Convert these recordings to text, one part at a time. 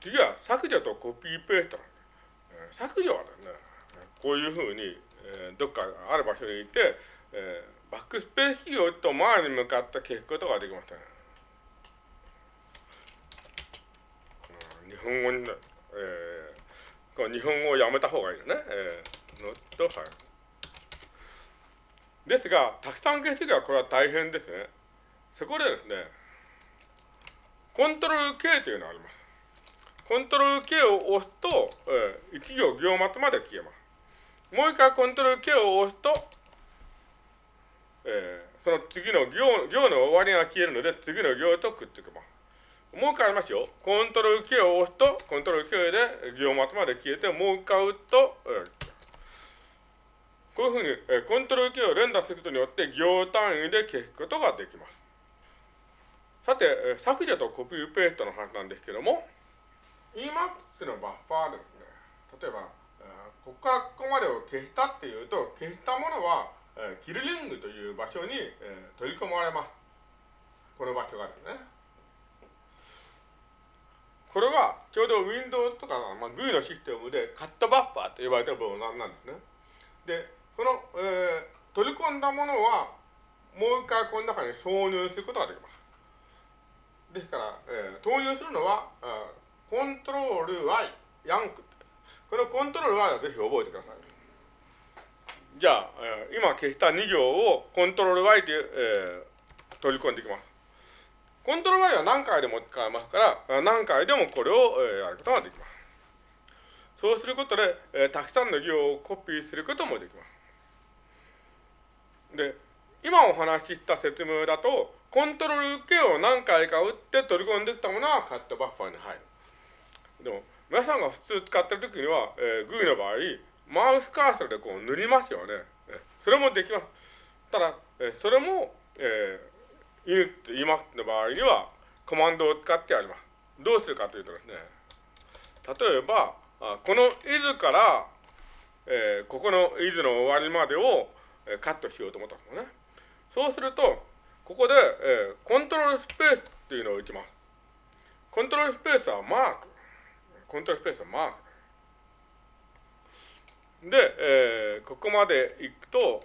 次は削除とコピーペースト。削除はですね、こういうふうに、えー、どっかある場所にいて、えー、バックスペースキーを打つと前に向かって消すことができません。日本語に、えー、こ日本語をやめた方がいいよね。えー、のと、はい。ですが、たくさん消すときはこれは大変ですね。そこでですね、コントロール K というのがあります。コントロール K を押すと、えー、1行行末まで消えます。もう一回コントロール K を押すと、えー、その次の行行の終わりが消えるので、次の行とくっつきます。もう一回ありますよ。コントロール K を押すと、コントロール K で行末まで消えて、もう一回打つと、えー、こういうふうに、えー、コントロール K を連打することによって、行単位で消すことができます。さて、削除とコピーペーストの話なんですけども、Emax のバッファーですね。例えば、ここからここまでを消したっていうと、消したものは、キルリングという場所に、取り込まれます。この場所がですね。これはちょうど Windows とか、まあ、GUI のシステムでカットバッファーと呼ばれてる部分なんですね。で、この、えー、取り込んだものは、もう一回この中に挿入することができます。ですから、えー、投入するのは、コントロール Y、ヤンク。このコントロール Y はぜひ覚えてください。じゃあ、えー、今消した2行をコントロール Y で、えー、取り込んでいきます。コントロール Y は何回でも使えますから、何回でもこれを、えー、やることができます。そうすることで、えー、たくさんの行をコピーすることもできます。で、今お話しした説明だと、コントロール K を何回か打って取り込んできたものはカットバッファーに入る。でも、皆さんが普通使ってるときには、えー、GUI の場合、マウスカーソルでこう塗りますよね。それもできます。ただ、えそれも、えー、犬って言いますの場合には、コマンドを使ってやります。どうするかというとですね、例えば、あこの is から、えー、ここの is の終わりまでを、えー、カットしようと思ったんですよね。そうすると、ここで、えー、コントロールスペースっていうのを打ちます。コントロールスペースはマーク。コントロールスペースマーク。で、えー、ここまで行くと、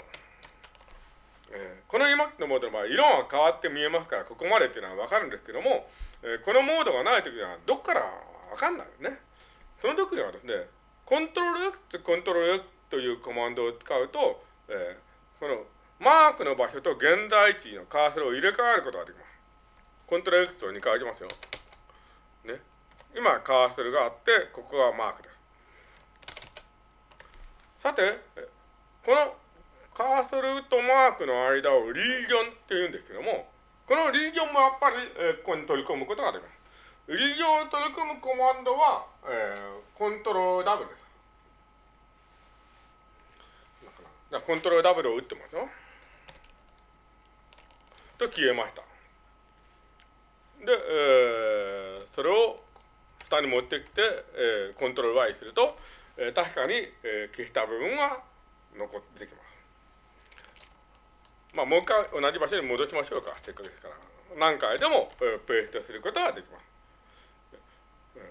えー、この EMAC のモードの場合、色が変わって見えますから、ここまでっていうのはわかるんですけども、えー、このモードがないときには、どっからわかんないよね。その時にはですね、コントロール X、コントロール X というコマンドを使うと、えー、このマークの場所と現在地のカーソルを入れ替えることができます。コントロール X を2回行きますよ。今、カーソルがあって、ここがマークです。さて、このカーソルとマークの間をリージョンって言うんですけども、このリージョンもやっぱり、えー、ここに取り込むことができます。リージョンを取り込むコマンドは、えー、コントロール W です。コントロール W を打ってますよ。と消えました。で、えー、それを下に持ってきて、えー、コントロール Y すると、えー、確かに、えー、消した部分が残ってきます。まあ、もう一回同じ場所に戻しましょうか。せっかくですから。何回でも、えー、ペーストすることができます。えー、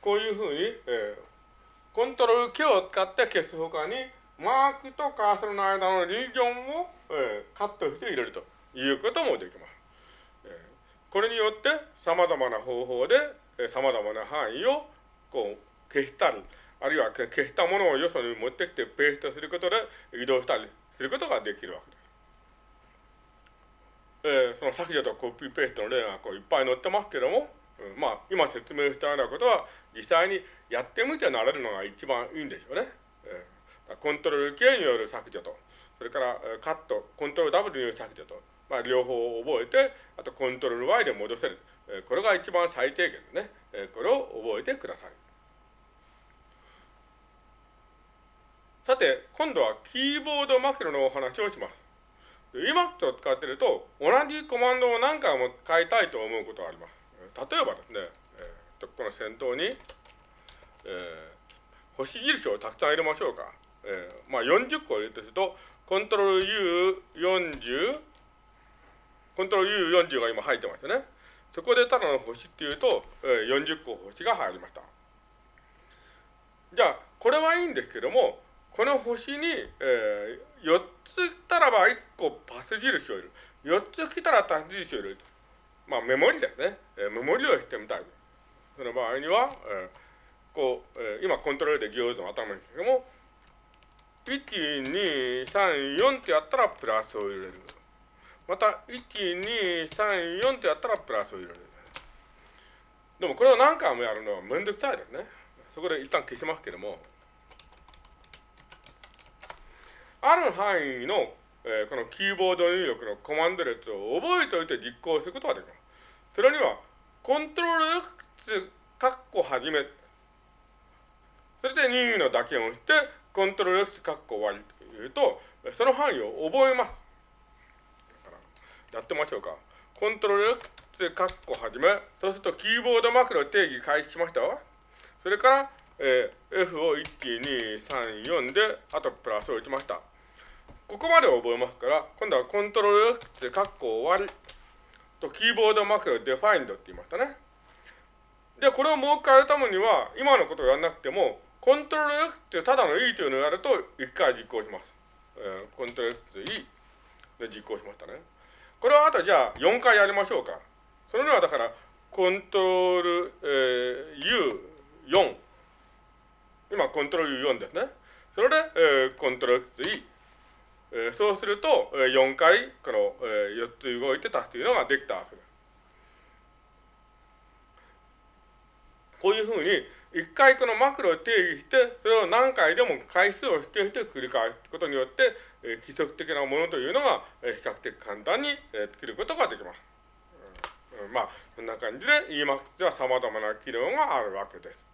こういうふうに、えー、コントロールキーを使って消すほかに、マークとカーソルの間のリージョンを、えー、カットして入れると。いうこともできます。これによって様々な方法で様々な範囲をこう消したり、あるいは消したものをよそに持ってきてペーストすることで移動したりすることができるわけです。えー、その削除とコピーペーストの例がこういっぱい載ってますけども、うん、まあ今説明したようなことは実際にやってみて慣れるのが一番いいんでしょうね。えー、コントロール K による削除と、それからカット、コントロール W による削除と、まあ、両方覚えて、あとコントロール Y で戻せる。これが一番最低限ですね。これを覚えてください。さて、今度はキーボードマクロのお話をします。Emac を使っていると、同じコマンドを何回も使いたいと思うことがあります。例えばですね、えー、この先頭に、えー、星印をたくさん入れましょうか。えー、まあ40個入れるとすると、コントロール U40、コントロール U40 が今入ってますよね。そこでただの星っていうと、えー、40個星が入りました。じゃあ、これはいいんですけども、この星に、えー、4つ来たらば1個パス印を入れる。4つ来たらパス印を入れる。まあ、メモリですね。えー、メモリをしてみたい。その場合には、えー、こう、えー、今コントロールで行図の頭ですけども、1、2、3、4ってやったらプラスを入れる。また、1、2、3、4ってやったらプラスを入れる。でもこれを何回もやるのはめんどくさいですね。そこで一旦消しますけども、ある範囲の、えー、このキーボード入力のコマンド列を覚えておいて実行することができます。それには、コントロール X、カッコはじめ、それで任意の打鍵をして、コントロール X カッコ終わりというと、その範囲を覚えます。やってみましょうか。コントロール X カッコはじめ、そうするとキーボードマークロ定義開始しましたわ。それから、えー、F を1、2、3、4で、あとプラスを打ちました。ここまで覚えますから、今度はコントロール X カッコ終わりとキーボードマークロデファインドって言いましたね。で、これをもう一回やるためには、今のことをやらなくても、コントロール X ってただの E というのをやると、一回実行します。えー、コントロール X E で実行しましたね。これはあとじゃあ4回やりましょうか。それにはだから、コントロール、えー、U4。今、コントロール U4 ですね。それで、えー、コントロール X E。えー、そうすると、えー、4回、この、えー、4つ動いて足すというのができたわけです。こういうふうに、一回このマクロを定義して、それを何回でも回数を指定して繰り返すことによって、えー、規則的なものというのが、えー、比較的簡単に、えー、作ることができます。うん、まあ、こんな感じで EMAX では様々な機能があるわけです。